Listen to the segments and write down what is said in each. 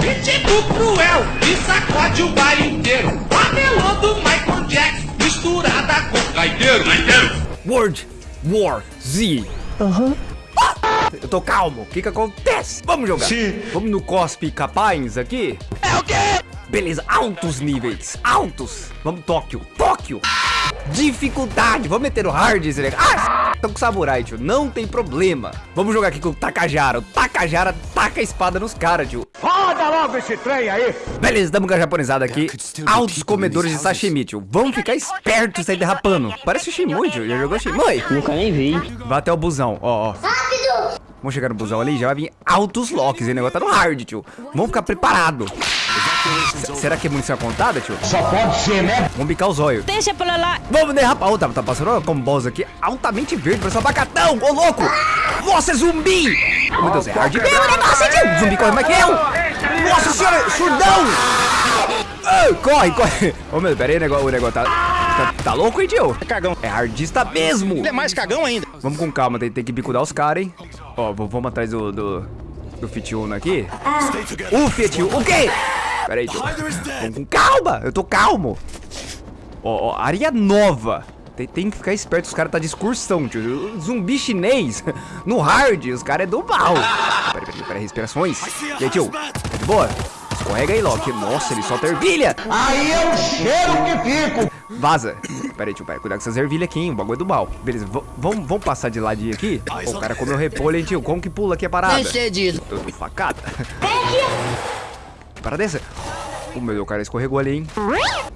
Ritmo cruel e sacode o baile inteiro. A do Michael Jackson misturada com gaiteiro. World War Z. Aham. Eu tô calmo, o que que acontece? Vamos jogar. Sim. Vamos no cospe capaz aqui? É o quê? Beleza, altos níveis, altos. Vamos Tóquio, Tóquio. Dificuldade, vamos meter o hard esse negócio. Ah, tô com samurai, tio, não tem problema. Vamos jogar aqui com o Takajara. O Takajara taca a espada nos caras, tio. Roda logo esse trem aí. Beleza, damos com a japonesada aqui. Altos comedores de sashimi, tio. Vamos ficar espertos aí derrapando. Parece o Shimui, tio. Já jogou Shimui? Nunca nem vi. Vai até o busão, ó, ó. Rápido! Vamos chegar no busão ali, já vai vir altos locks. E o negócio tá no hard, tio. Vamos ficar preparado. Será que é munição contada, tio? Só pode ser, né? Vamos bicar os olhos. Deixa pra lá. Vamos derrapar. Oh, tá, tá passando com boss aqui altamente verde, parece um abacatão. Ô, louco! Nossa, é zumbi! Oh, meu Deus, é hard o negócio, tio. Zumbi corre mais que eu. Nossa senhora, surdão! Ah, corre, corre. Ô, oh, meu, pera aí, o negócio, o negócio tá... Tá, tá, louco, hein, tio? É cagão. É hardista mesmo. Ele é mais cagão ainda. Vamos com calma, tem, tem que bicudar os caras, hein? Ó, vamos atrás do, do, do Fit Uno aqui. O Fit Uno, o quê? Pera aí, tio. Vamos com calma, eu tô calmo. Ó, ó, área nova. Tem, tem, que ficar esperto, os caras tá de excursão, tio. Zumbi chinês, no hard, os caras é do mal. Pera, pera, pera, respirações. E aí, tio, tá de boa? Escorrega aí, Loki. Nossa, ele solta ervilha. Aí é o cheiro que fico. Vaza. Pera aí, tio, pera. Cuidado com essas ervilhas aqui, hein? O bagulho é do mal. Beleza, vamos, passar de ladinho aqui? Pô, o cara comeu repolho, hein, tio? Como que pula aqui a parada? Excedido. Tô de facada. Para dessa. O meu, o cara escorregou ali, hein?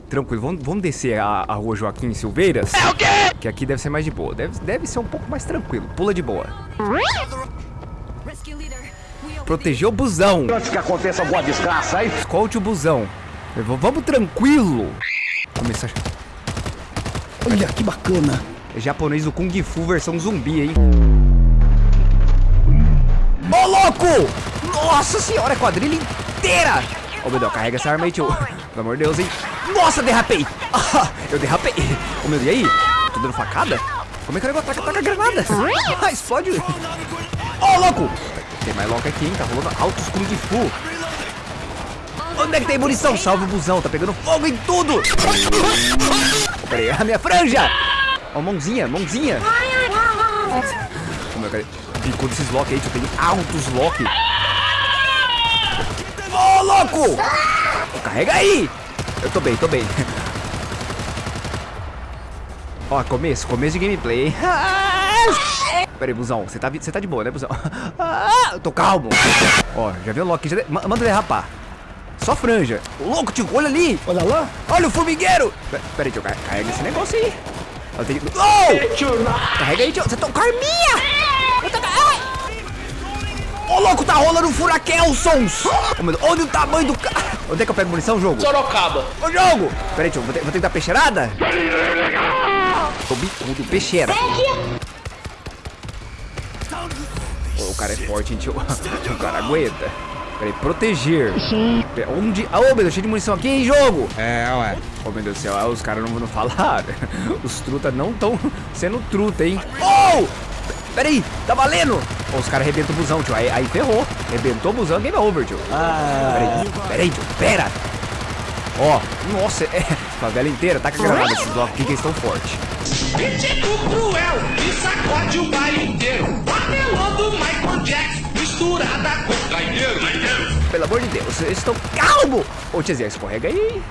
Tranquilo, vamos, vamos descer a, a rua Joaquim Silveiras. É o quê? Que aqui deve ser mais de boa. Deve, deve ser um pouco mais tranquilo. Pula de boa. Proteger o busão. Antes que aconteça alguma desgraça aí. Escolte o busão. Vamos tranquilo. Começar. Olha que bacana. É japonês do Kung Fu versão zumbi, hein? Ô, oh, louco! Nossa senhora, quadrilha inteira! Ô, oh, meu Deus, carrega essa arma aí, tio. Pelo amor de Deus, hein? Nossa, derrapei! Ah, eu derrapei! Ô, oh, meu Deus, e aí? Tô dando facada? Como é que o negócio ataca, ataca granada? Ah, explode! Ô, oh, louco! Tem mais louco aqui, hein? Tá rolando altos Kung Fu. Onde é que tem munição? Salve o busão, tá pegando fogo em tudo! Pera aí, a minha franja! Ó, oh, mãozinha, mãozinha! Como é que Bicou desses lock aí, tio. Tem altos lock. Louco! Carrega aí! Eu tô bem, tô bem. Ó, começo, começo de gameplay, hein? Pera aí, busão. Você tá, você tá de boa, né, busão? Ah, eu tô calmo. Ó, já viu o Loki? Já de... Manda derrapar. Só franja. Louco, tio, olha ali. Olha lá. Olha o formigueiro. Pera aí, tio, carrega esse negócio aí. Eu tenho que... Oh! Carrega aí, tio. Você tá com arminha. Eu tô... Louco, tá rolando um furaquelsons. Oh, meu Deus. Olha o tamanho do cara. Onde é que eu pego munição, jogo? Sorocaba. Ô, jogo. Pera aí, tio. Vou ter, vou ter que dar peixeirada? Tô bicudo, peixeira. Oh, o cara é forte, hein, tio. O cara aguenta. Peraí, proteger. Onde? Ah, ô, oh, meu Deus, cheio de munição aqui, hein, jogo? É, ué. Ô, oh, meu Deus do céu, ah, os caras não vão falar. Os truta não estão sendo truta, hein? Oh! Peraí, tá valendo! Oh, os caras arrebentam o busão, tio. Aí, aí ferrou. Arrebentou o busão, game over, tio. Ah. Peraí, peraí, tio. Pera. Ó, oh, nossa, é. Favela inteira, taca granada esses blocos aqui que eles estão fortes. Cruel e sacode o baile inteiro. Papelão do Michael Jackson misturada com gaiteiro. Pelo amor de Deus, eu estou calmo! Ô, tiazinha, escorrega aí.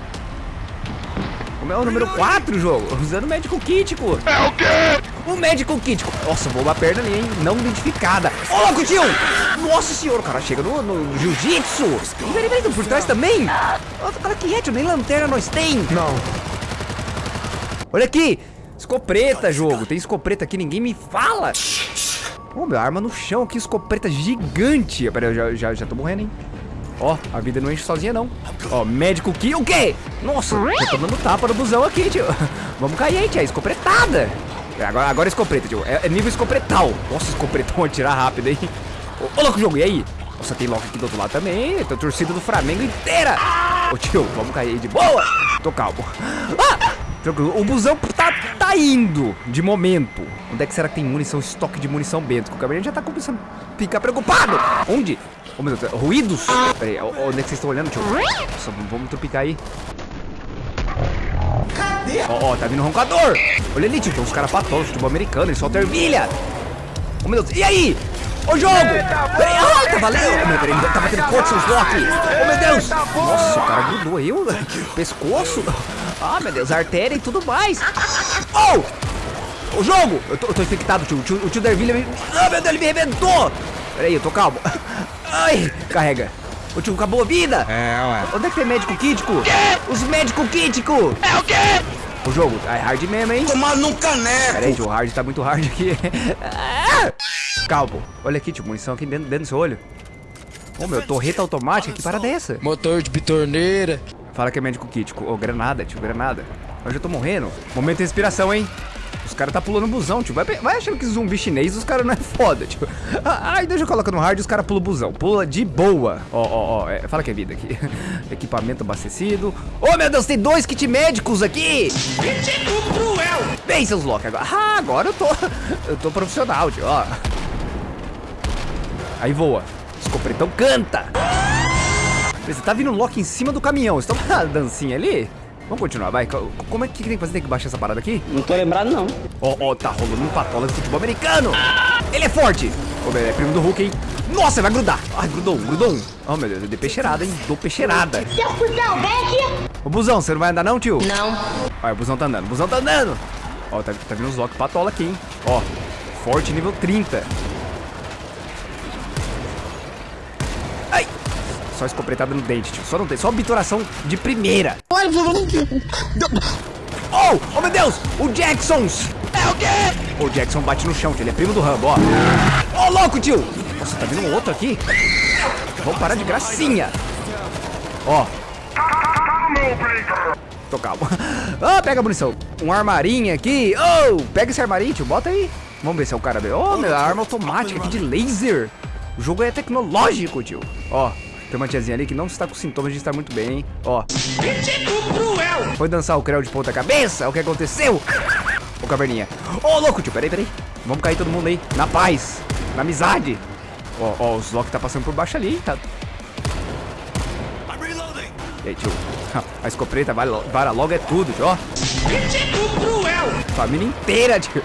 Como é o número 4, jogo? Usando o médico kítico. É o quê? O médico kítico. Nossa, voou uma perna ali, hein? Não identificada. Ô, oh, louco, tio! Nossa senhora, o cara chega no, no jiu-jitsu. Peraí, peraí, por trás também? Outro cara que é, tio, nem lanterna nós tem. Não. Olha aqui. Escopeta, jogo. Tem escopeta aqui, ninguém me fala. Ô, oh, meu, arma no chão aqui, escopeta gigante. Peraí, eu já, já, já tô morrendo, hein? Ó, a vida não enche sozinha, não. Ó, médico que... O quê? Nossa, tô dando tapa no busão aqui, tio. Vamos cair aí, tia. Escopretada. Agora, agora é escopeta, tio. É, é nível escopretal. Nossa, escopretão atirar rápido, hein? Ô, oh, louco, jogo. E aí? Nossa, tem lock aqui do outro lado também. Tem torcida do Flamengo inteira. Ô, tio, vamos cair aí de boa. Tô calmo. Ah! O busão tá, tá indo, de momento. Onde é que será que tem munição, estoque de munição Bento? Que o Gabriel já tá começando a ficar preocupado. Onde? Oh, meu Deus, ruídos. Pera aí, ó, ó, onde é que vocês estão olhando, tio? Nossa, vamos tropicar aí. Cadê? Ó, ó, tá vindo um roncador. Olha ali, tio, tem uns caras patosos, futebol americano, eles soltam ervilha. Oh, meu Deus, e aí? Ô, jogo! Peraí, ai, tá valendo! Oh, meu, peraí, tá batendo forte seus Loki! Oh, meu Deus! Nossa, o cara grudou aí, o pescoço. Ah, meu Deus, artéria e tudo mais. Oh! O jogo! Eu tô, eu tô infectado, tio. O tio, o tio da ervilha me... Ah, meu Deus, ele me arrebentou! Peraí, eu tô calmo. Ai, carrega. O tio acabou a vida. É, ué. Onde é que tem médico quítico? Os médicos quítico! É o quê? O jogo, é hard mesmo, hein? Tomar num caneco. Pera aí, tio, o hard tá muito hard aqui. Ah! Calmo. Olha aqui, tio, munição aqui dentro, dentro do seu olho. Ô, meu, torreta automática, que parada é essa? Motor de bitorneira. Fala que é médico quítico. Ô, granada, tio, granada. Eu já tô morrendo. Momento de respiração, hein? Os caras tá pulando busão, tio. Vai, vai achando que zumbi chinês, os caras não é foda, tio. Ah, Ai, deixa eu colocar no hard e os caras pulam busão. Pula de boa. Ó, ó, ó. é, fala que é vida aqui. Equipamento abastecido. Ô, meu Deus, tem dois kit médicos aqui. Crítico cruel. Vem, seus Loki, agora. Ah, agora eu tô. Eu tô profissional, tio, ó. Aí voa. Escopretão canta. Você tá vindo um Loki em cima do caminhão. Você tá uma dancinha ali? Vamos continuar, vai. Co- Como é que tem que fazer? Tem que baixar essa parada aqui? Não tô lembrado, não. Ó, ó, tá rolando um patola de futebol americano. Ele é forte. Ô, meu, é primo do Hulk, hein? Nossa, vai grudar. Ai, grudou um, grudou um. Oh, meu Deus, eu dei peixeirada, hein? Dou peixeirada. Seu cuzão, vem aqui! Ô, busão, você não vai andar não, tio? Não. Olha, o busão tá andando, o busão tá andando. Ó, tá, tá vindo uns Loki patola aqui, hein? Ó, forte nível 30. Só escopretada no dente, tio. Só no dente. Só obturação de primeira. Oh! Oh, meu Deus! O Jacksons! É o quê? O Jackson bate no chão, tio. Ele é primo do Rambo, ó. Ó, louco, tio! Nossa, tá vindo um outro aqui. Vamos parar de gracinha. Ó. Tô calmo. Ah, pega a munição. Um armarinho aqui. Oh, pega esse armarinho, tio. Bota aí. Vamos ver se é o cara dele. Oh, meu, a arma automática aqui de laser. O jogo é tecnológico, tio. Ó, tem uma tiazinha ali que não está com sintomas de estar muito bem, hein? Ó, Crítico cruel. foi dançar o creu de ponta cabeça? O que aconteceu? Ô, caverninha. Ô, louco, tio. Peraí, peraí. Vamos cair todo mundo aí. Na paz. Na amizade. Ó, ó, os Loki tá passando por baixo ali, hein? Tá... E aí, tio? A escopeta vara vara logo é tudo, tio. Ó. Cruel. Família inteira, tio.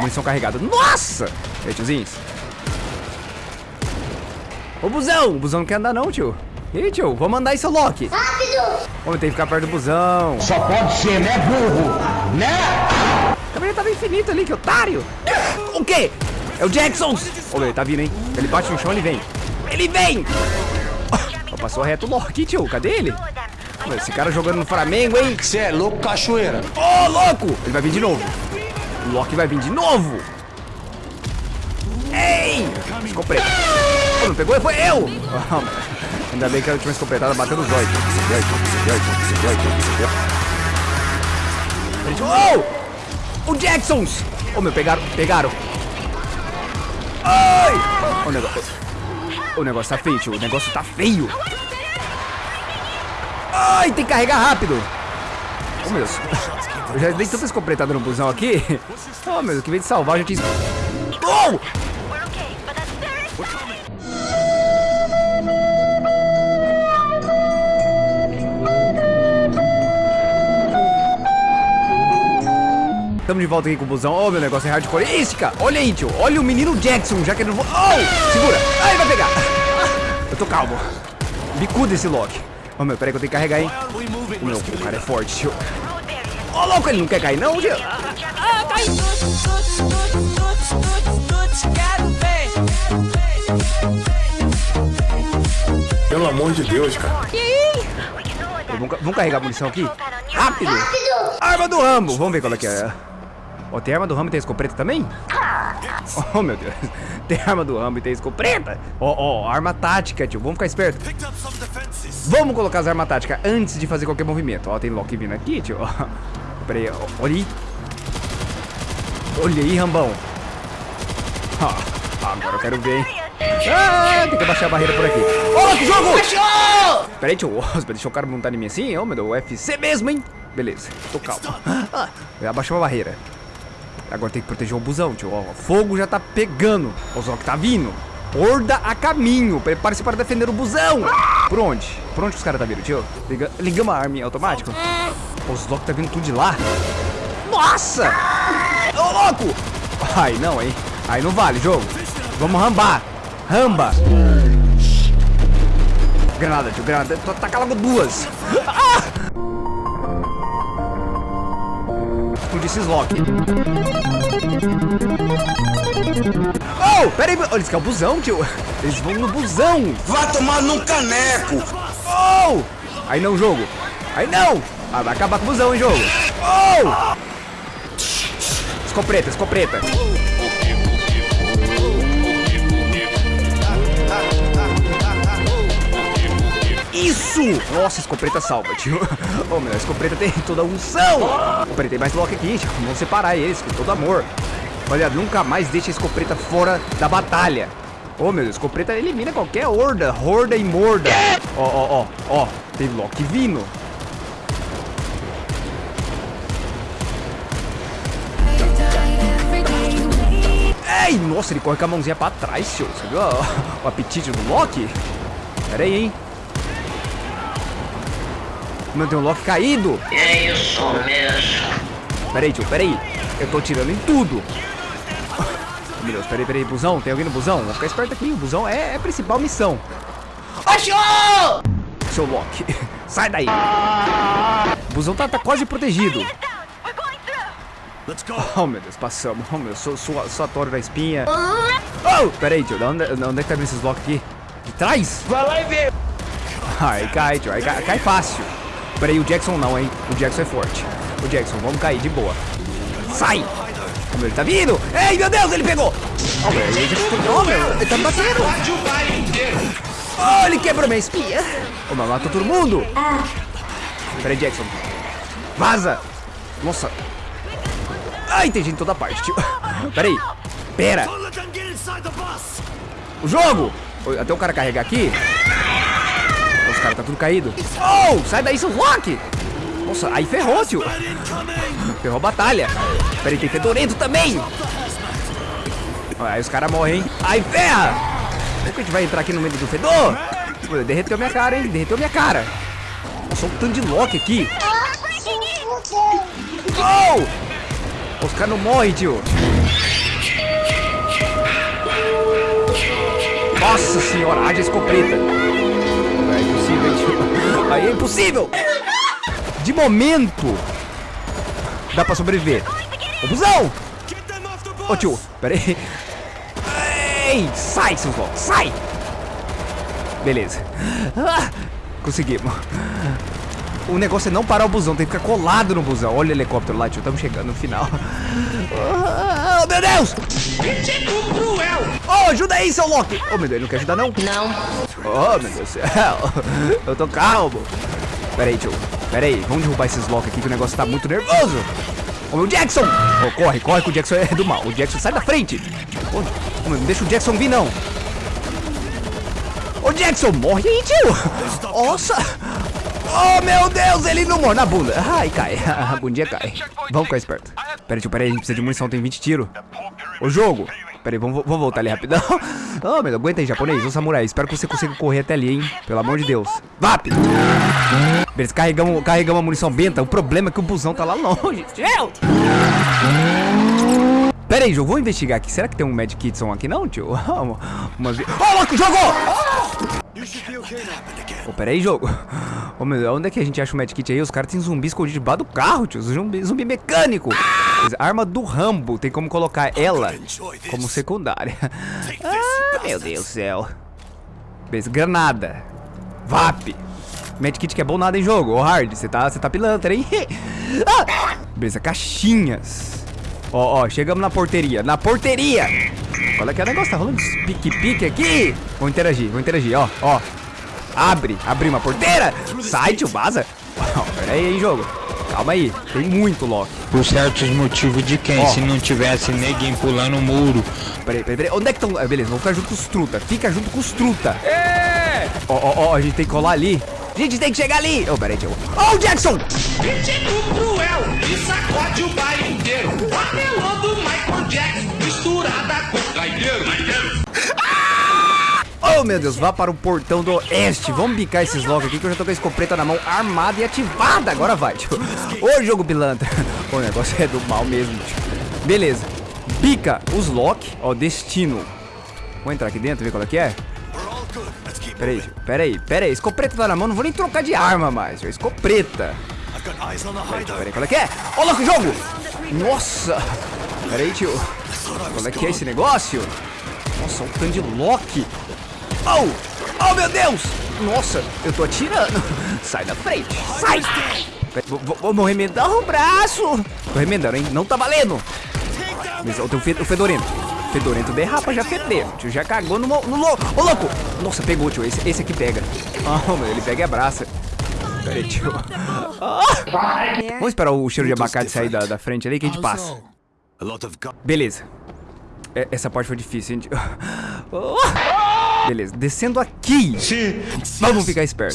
Munição carregada. Nossa! E aí, tiozinhos? Ô, busão! O busão não quer andar não, tio. E aí, tio? Vamos andar aí, seu Loki. Rápido! Homem, tem que ficar perto do busão. Só pode ser, né, burro? Né? A câmera tava infinito ali, que otário. O quê? É o Jacksons. Ô, ele tá vindo, hein? Ele bate no chão, ele vem. Ele vem! Oh, passou reto o Loki, tio. Cadê ele? Esse cara jogando no Flamengo, hein? Você é louco, cachoeira. Ô, louco! Ele vai vir de novo. O Loki vai vir de novo. Ei! Ficou preto. Não pegou? Foi eu! Ainda bem que a última escopetada bateu nos dois. Oh! O Jacksons! Ô, meu, pegaram, pegaram. Ai! O negócio... O negócio tá feio, tio. O negócio tá feio. Ai, tem que carregar rápido. Ô, meu. Eu já dei tanta escopetada no busão aqui. Oh, meu que veio de salvar, a gente... Oh! Estamos de volta aqui com o busão. Oh, meu negócio é hardcoreística. Olha aí, tio. Olha o menino Jackson, já que ele não... Oh! Segura. Ai, vai pegar. Eu tô calmo. Bicudo esse Loki. Oh, meu, peraí que eu tenho que carregar, hein. O meu, o cara é forte, tio. Ô, louco, ele não quer cair, não, tio? Pelo amor de Deus, cara. Vamos, vamos carregar a munição aqui? Rápido! Rápido! Arma do Rambo! Vamos ver qual é que é. Ó, tem arma do Rambo e tem escopeta também? Oh, meu Deus. Tem arma do Rambo e tem escopeta? Ó, ó, arma tática, tio. Vamos ficar esperto. Vamos colocar as armas táticas antes de fazer qualquer movimento. Ó, tem Loki vindo aqui, tio. Ó. Pera aí, ó. olha aí. Olha aí, Rambão. Ó, agora eu quero ver, hein. Ah, tem que abaixar a barreira por aqui. Ó, que jogo! Pera aí, tio. Nossa, deixa o cara montar em mim assim. Ô, meu Deus, UFC mesmo, hein? Beleza, tô calmo. Ah, abaixou a barreira. Agora tem que proteger o busão, tio. Ó, fogo já tá pegando. O Zok tá vindo. horda a caminho. Prepare-se para defender o busão. Por onde? Por onde os caras tá vindo, tio? Liga, ligamos a arma automático. Os loucos tá vindo tudo de lá. Nossa! Ô, louco! Ai, não, hein? Aí não vale, jogo. Vamos rambar. Ramba. Granada, tio, granada. Tô tacar logo duas. Ah! Explodir esses lock. Oh, pera aí. Olha, eles querem o busão, tio. Eles vão no busão. Vai tomar num caneco. Oh! Aí não, jogo. Aí não. Ah, vai acabar com o busão, hein, jogo. Oh! Escopeta, escopeta. Isso! Nossa, escopeta salva, tio. Oh, meu, a escopeta tem toda a unção. Peraí, tem mais lock aqui, tio. Vamos separar eles com todo amor. Olha, nunca mais deixa a escopeta fora da batalha. Oh, meu Deus, escopeta elimina qualquer horda. Horda e morda. Ó, ó, ó, ó. Tem lock vindo. Ei, nossa, ele corre com a mãozinha pra trás, tio. Você viu o apetite do Loki? Pera aí, hein. Meu, tem um Loki caído. É isso mesmo. Pera aí, tio, pera aí. Eu tô tirando em tudo. Meu Deus, pera aí, pera aí. Busão, tem alguém no busão? Vou ficar esperto aqui. O busão é, é a principal missão. Achou! Seu Loki, sai daí. O busão tá, tá quase protegido. Oh, meu Deus, passamos. Oh, meu, sou, sou, sou a Toro da espinha. Oh, pera aí, tio. Onde, onde é que tá vindo esses blocos aqui? De trás? Vai lá e vê. Aí cai, tio. Aí cai, cai fácil. Pera aí, o Jackson não, hein? O Jackson é forte. O Jackson, vamos cair de boa. Sai! Meu, ele tá vindo! Ei, meu Deus, ele pegou! Oh, meu, ele já meu, ele tá me batendo! Oh, ele quebrou minha espinha! Oh, mas matou todo mundo! Pera aí, Jackson. Vaza! Nossa. Ai, tem gente em toda parte, tio. Pera aí. Pera. O jogo! Até o cara carregar aqui. Os caras tá tudo caído. Oh, sai daí, seu Rock! Nossa, aí ferrou, tio. Ferrou a batalha. Pera aí, tem fedorento também. Aí os caras morrem, hein? Aí ferra! Como que a gente vai entrar aqui no meio do fedor? Derreteu minha cara, hein? Derreteu minha cara. Nossa, um tanto de Loki aqui. Oh! Os caras não morrem, tio. Nossa senhora, haja escopeta. Aí é impossível. De momento, dá pra sobreviver. Ô, busão! Ô, tio, pera aí. Sai, seus loucos, sai! Beleza. Ah, conseguimos. O negócio é não parar o busão, tem que ficar colado no busão. Olha o helicóptero lá, tio, estamos chegando no final. Oh, meu Deus! Crítico cruel. Oh, ajuda aí, seu Loki! Oh, meu Deus, ele não quer ajudar, não? Não. Oh, meu Deus do céu. Eu tô calmo. Pera aí, tio. Pera aí, vamos derrubar esses Loki aqui que o negócio tá muito nervoso. Ô, meu Jackson! Oh, corre, corre que o Jackson é do mal. O Jackson sai da frente. Meu, não deixa o Jackson vir, não. Ô, Jackson, morre aí, tio. Nossa. Oh, meu Deus, ele não morre na bunda. Ai, cai. A bundinha cai. Vamos ficar esperto. Pera aí, tio, pera aí, a gente precisa de munição, tem 20 tiros. Ô, jogo. Pera aí, vamos, vamos voltar ali rapidão. Oh, meu aguenta aí, japonês, ô samurai. Espero que você consiga correr até ali, hein. Pelo amor de Deus. VAP! Beleza, carregamos, carregamos a munição benta. O problema é que o busão tá lá longe. Tio! Pera aí, jogo, vou investigar aqui. Será que tem um Mad Kitson aqui não, tio? Uma... Oh, louco, jogou! Ô, pera aí, jogo. Ô, meu onde é que a gente acha o medkit aí? Os caras têm zumbi escondido debaixo do carro, tio. Zumbi, zumbi mecânico. Arma do Rambo. Tem como colocar ela como secundária. Ah, meu Deus do céu. Beleza, granada. VAP. Medkit que é bom nada em jogo. Ô, Hard, você tá, tá pilantra, hein? Ah! Beleza, caixinhas. Ó, ó, chegamos na porteria. Na porteria! Olha que o negócio, tá rolando pique-pique aqui. Vou interagir, vou interagir, ó, ó. Abre, abre uma porteira. Sai, tio, vaza. Ó, pera aí, hein, jogo. Calma aí, tem muito Loki. Por certos motivos de quem? Ó. Se não tivesse ninguém pulando o muro. Peraí, peraí, peraí. Onde é que estão? beleza, vamos ficar junto com os truta. Fica junto com os truta. É! Ó, ó, ó, a gente tem que colar ali. A gente tem que chegar ali. Ô, peraí, tio. Ó, o Jackson! Cruel e sacode o baile inteiro. Apelando Michael Jackson, misturada com gaiteiro. Oh, meu Deus, vá para o portão do oeste. Vamos bicar esses logo aqui que eu já tô com a escopeta na mão, armada e ativada. Agora vai, tio. Ô, jogo pilantra. O negócio é do mal mesmo, tio. Beleza. Bica os lock. Ó, destino. Vou entrar aqui dentro, ver qual é que é. Pera aí, tio. Pera aí, pera aí. Escopeta tá na mão, não vou nem trocar de arma mais, tio. Escopeta. Pera aí, pera aí, qual é que é? Ó, louco, jogo! Nossa! Pera aí, tio. Qual é que é esse negócio? Nossa, um tanto de lock. Oh! Oh, meu Deus! Nossa, eu tô atirando. Sai da frente. Sai! Vou, vou- vou remendar o braço. Tô remendando, hein? Não tá valendo. Mas tenho fe- o fedorento. Fedorento derrapa, já fedeu. Tio já cagou no, no louco. Ô, louco! Nossa, pegou, tio. Esse, esse aqui pega. Ah, meu, ele pega e abraça. Pera aí, tio. Ah! Vamos esperar o cheiro de abacate sair da, da frente ali que a gente passa. Beleza. É- Essa parte foi difícil, hein? Oh! Beleza, descendo aqui. Vamos ficar esperto.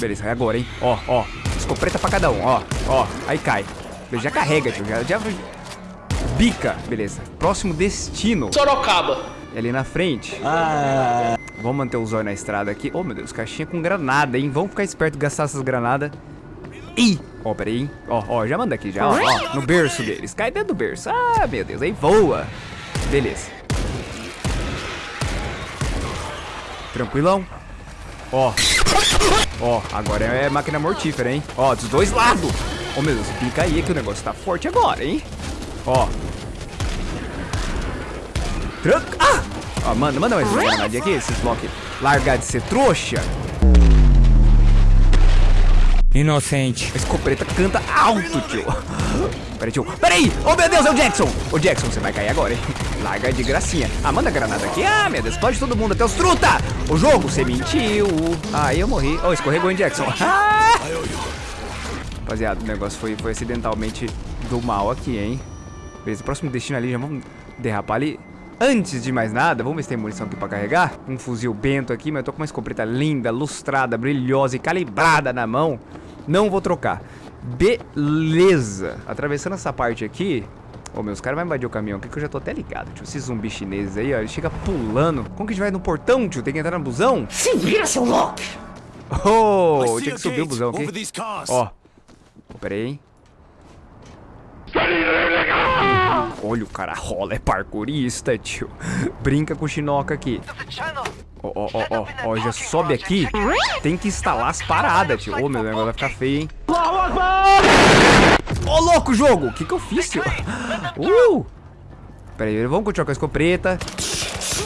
Beleza, é agora, hein? Ó, ó. Escopeta pra cada um, ó. Ó, aí cai. Já carrega, tio. Já, já... Bica. Beleza. Próximo destino. Sorocaba. É ali na frente. Vamos manter o zóio na estrada aqui. Oh, meu Deus, caixinha com granada, hein? Vamos ficar esperto gastar essas granadas. Ih! Ó, peraí, hein? Ó, ó, já manda aqui, já, ó, ó, no berço deles. Cai dentro do berço. Ah, meu Deus, aí voa. Beleza. Tranquilão. Ó. Ó, agora é máquina mortífera, hein? Ó, dos dois lados. Ô, meu Deus, pica aí que o negócio tá forte agora, hein? Ó. Tranca. Ah! Ó, manda, manda mais uma granadinha aqui, esses block. Largar de ser trouxa. Inocente. A escopeta canta alto, tio. Peraí, tio. Peraí! Oh, meu Deus, é o Jackson! Ô, Jackson, você vai cair agora, hein? Larga de gracinha. Ah, manda a granada aqui. Ah, meu Deus, explode todo mundo, até os truta! O jogo, você mentiu. Ah, eu morri. Oh, escorregou em Jackson. Ah! Rapaziada, o negócio foi, foi acidentalmente do mal aqui, hein? Beleza, próximo destino ali, já vamos derrapar ali. Antes de mais nada, vamos ver se tem munição aqui pra carregar. Um fuzil bento aqui, mas eu tô com uma escopeta linda, lustrada, brilhosa e calibrada na mão. Não vou trocar. Beleza. Atravessando essa parte aqui... Ô, meus caras vão invadir o caminhão aqui que eu já tô até ligado, tio. Esses zumbis chineses aí, ó, ele chega pulando. Como que a gente vai no portão, tio? Tem que entrar no busão? Se vira, seu louco. Oh, tinha que subir o busão aqui. Ó. Pera aí, hein. Olha, o cara rola, é parkourista, tio. Brinca com o Chinoca aqui. Ó, ó, ó, ó, ó, já sobe aqui. Tem que instalar as paradas, tio. Ô, meu negócio vai ficar feio, hein. Ô, louco, jogo! O que que eu fiz, tio? Uh! Pera aí, vamos continuar com a escopeta.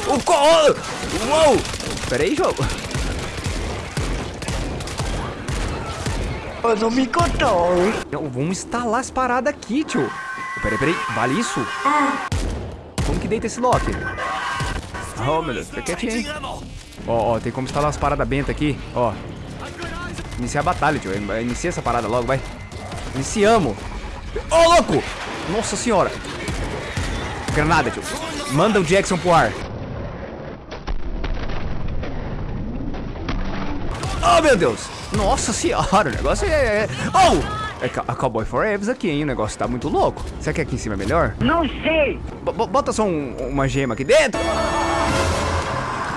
O co... Uou! Pera aí, jogo. Eu não me controlo. Vamos instalar as paradas aqui, tio. Peraí, peraí. Vale isso? Como que deita esse lock? Oh, meu Deus. Fica quietinho, hein? Ó, ó, tem como instalar as paradas benta aqui. Ó. Iniciar a batalha, tio. Inicia essa parada logo, vai. Iniciamos. Ô, louco! Nossa senhora. Granada, tio. Manda o Jackson pro ar. Oh, meu Deus! Nossa senhora, o negócio é... é- Oh! É a Cowboy Forever aqui, hein? O negócio tá muito louco. Será que aqui em cima é melhor? Não sei. B- bota só um- uma gema aqui dentro.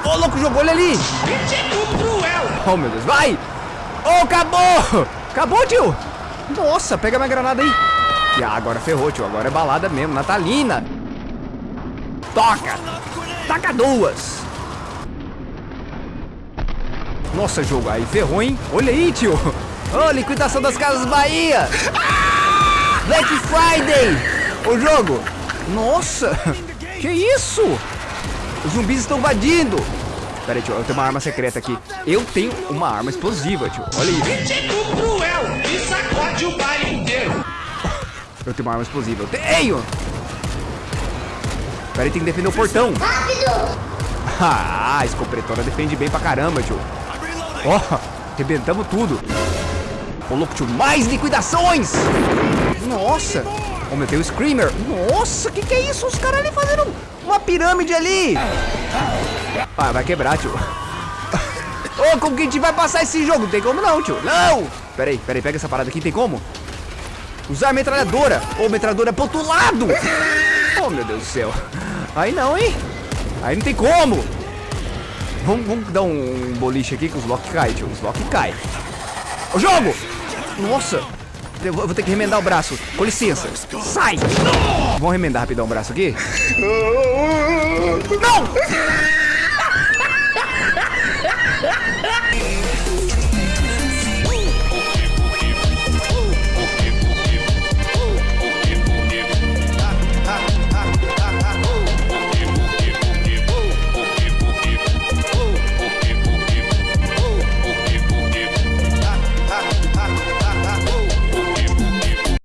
Ô, louco, jogou ele ali! Oh, meu Deus, vai! Oh, acabou! Acabou, tio! Nossa, pega minha granada aí. E ah, agora ferrou, tio. Agora é balada mesmo, natalina. Toca! Taca duas! Nossa, jogo, aí ferrou, hein? Olha aí, tio! Ô, liquidação das Casas Bahia! Black Friday! O jogo! Nossa! Que isso? Os zumbis estão invadindo! Pera aí, tio, eu tenho uma arma secreta aqui. Eu tenho uma arma explosiva, tio. Olha isso. Tipo cruel. E sacode o baile inteiro. Eu tenho uma arma explosiva. Eu tenho! Pera aí, tem que defender o portão. Rápido! Ah, a escopretona defende bem pra caramba, tio. Ó, arrebentamos tudo. Ô, louco, tio, mais liquidações! Nossa! Ô, meu, tem o Screamer. Nossa, que que é isso? Os caras ali fazendo uma pirâmide ali. Ah, vai quebrar, tio. Ô, como que a gente vai passar esse jogo? Não tem como não, tio. Não! Pera aí, pera aí, pega essa parada aqui, tem como? Usar metralhadora. Ô, metralhadora pro outro lado. Oh, meu Deus do céu. Aí não, hein? Aí não tem como. Vamos, vamos dar um boliche aqui que os Loki cai, tio. Os Loki cai. O jogo! Nossa! Eu vou ter que remendar o braço. Com licença. Sai! Vamos remendar rapidão o braço aqui? Não!